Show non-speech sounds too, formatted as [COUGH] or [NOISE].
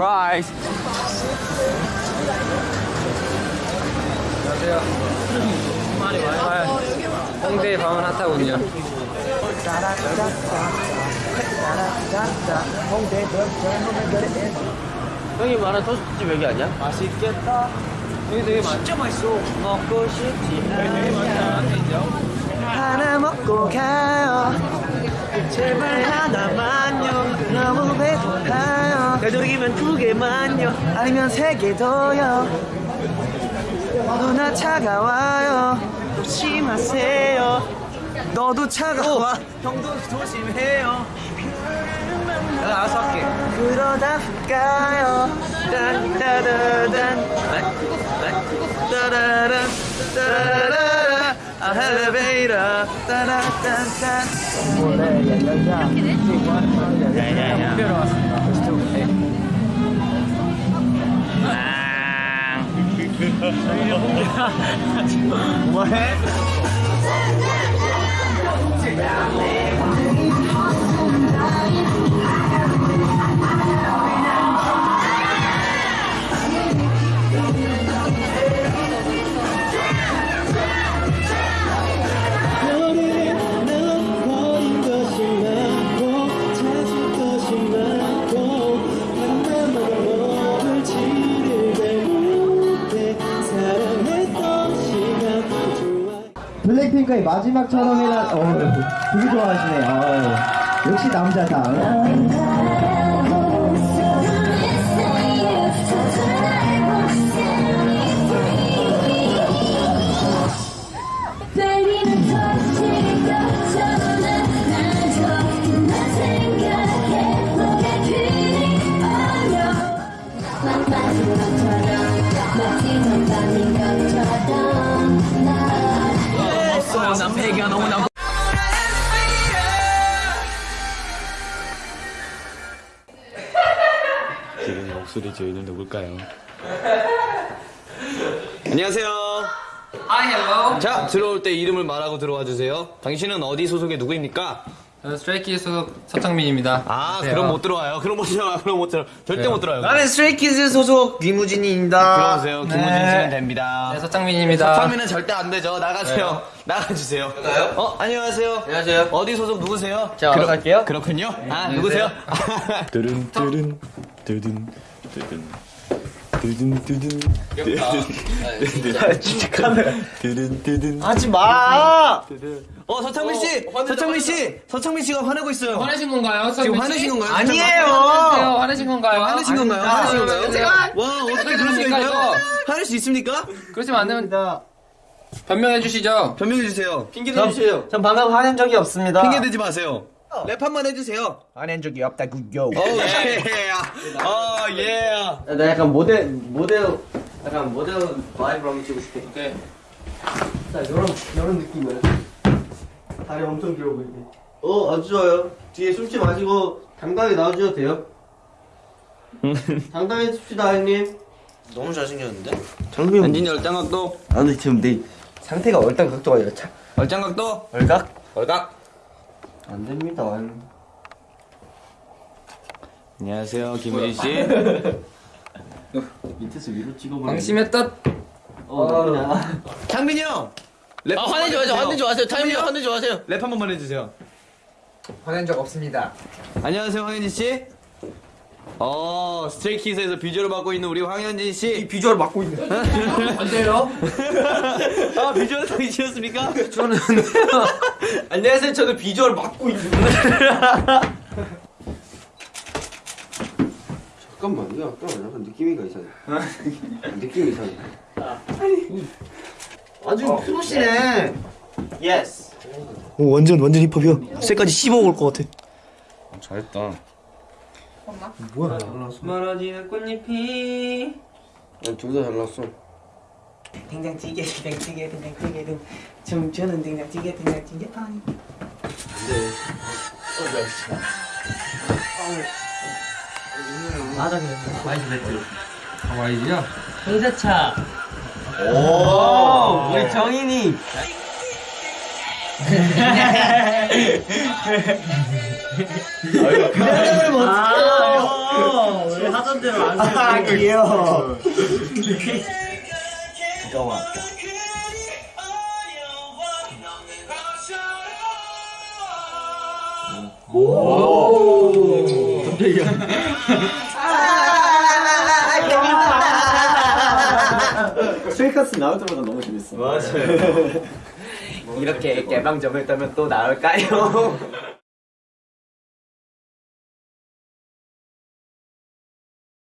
Surprise. 안녕하세요. 홍대 방언 핫하군요. 형이 말한 토스트집 여기 아니야? 맛있겠다. 여기 되게 많 진짜 맛있어. 먹고 싶지. 하나 먹고 가요 제발 하나만요 너무 배고파요 되도록이면 두 개만요. 아니면 세 개 더요. 누나 차가워요. 조심하세요. 너도 차가워. 형도 조심해요. 내가 알아서 할게. 그러다 가요. 딴따라단. 따라란 따라라 아 엘리베이터 따라딴딴. 특별히 [LAUGHS] 뭐 핑크의 마지막 촬영이라 어 되게 좋아하시네. 어, 역시 남자다. 목소리 저희는 누굴까요? [LAUGHS] 안녕하세요. Hi, hello. 자, 들어올 때 이름을 말하고 들어와 주세요. 당신은 어디 소속의 누구입니까? 저는 스트레이키즈 소속 서창민입니다. 아, 안녕하세요. 그럼 못 들어와요. 그럼 못 들어와. 그럼 못 들어. 절대 못 들어요. 나는 스트레이키즈 소속 김우진입니다 들어오세요. 김우진 씨는 됩니다. 네, 서창민입니다. 서창민은 절대 안 되죠. 나가세요. 나가주세요. 어, 안녕하세요. 안녕하세요. 어디 소속 누구세요? 제가 알아서 할게요. 그렇군요. 아, 누구세요? 뜨든, 뜨든, 뜨든, 뜨든. 뜨든 뜨든 진짜 카메라 뜨든 뜨든 하지 마 어 서창민 씨 서창민 씨 서창민 씨가 화내고 있어요 화내신 건가요? 서창민 지금 씨? 화내신 건가요? 아니에요. 화내신 건가요? 화내신 건가요? 화내신 건가요? 제가 와 어떻게 그럴 수가 됩니까, 있나요? 화낼 수 있습니까? 그러시면 안 됩니다. 변명해 주시죠. 변명해 주세요 핑계 전- 대주세요 전 방금 화낸 적이 없습니다 핑계 대지 마세요 랩 한 번 해주세요. 화낸 적이 없다구요. Oh yeah. 어 예. 나 약간 모델 모델 약간 모델 vibe 한번 찍고 싶게 오케이. 자 이런 이런 느낌을 다리 엄청 길어 보이게 어 아주 좋아요. 뒤에 숨지 마시고 당당히 나와주셔도 돼요. [LAUGHS] 당당히 씁시다 형님. 너무 잘생겼는데? 장비 안진이 얼짱각도. 아니 지금 내 상태가 얼짱 각도가 아니라 차 얼짱각도? 얼각? 얼각 안 됩니다. 안녕하세요 김우진 씨. [LAUGHS] 밑에서 위로 찍어버려 방심했다. 어 창민이 형! 랩. 아 화내지 마세요. 화내지 마세요. 타이밍 화내지 마세요. 랩 한 번만 해주세요. 화낸 적 없습니다. 안녕하세요 황현진 씨. 어 스트레이키즈에서 비주얼을 맡고 있는 우리 황현진 씨. 비주얼 맡고 있네. [LAUGHS] 안돼요. 아 비주얼 당이셨습니까? 저는 [LAUGHS] 안녕하세요. 저는 비주얼 맡고 있는데 잠깐만 이거 약간 약간 느낌이가 이상해. 느낌이 이상해. 아주 프로시네. Yes 오 완전 완전 힙합이야. 쇠까지 씹어올 것 같아. 잘했다. 뭐야? 멀어지는 꽃잎이. 둘다 잘났어. 된장찌개 된장찌개 된장찌개 등 춤추는 된장찌개 된장찌개 아니 맞아 그래. 마이스 배틀. 하와이지요? 회사차. 오! 우리 정인이. [LAUGHS] 그대를 못 아, 대로 안아 귀여워. 쉐이커스 나올 때마다 너무 재밌어. 맞아요. [LAUGHS] 이렇게 개방점을 떠면 또 나올까요?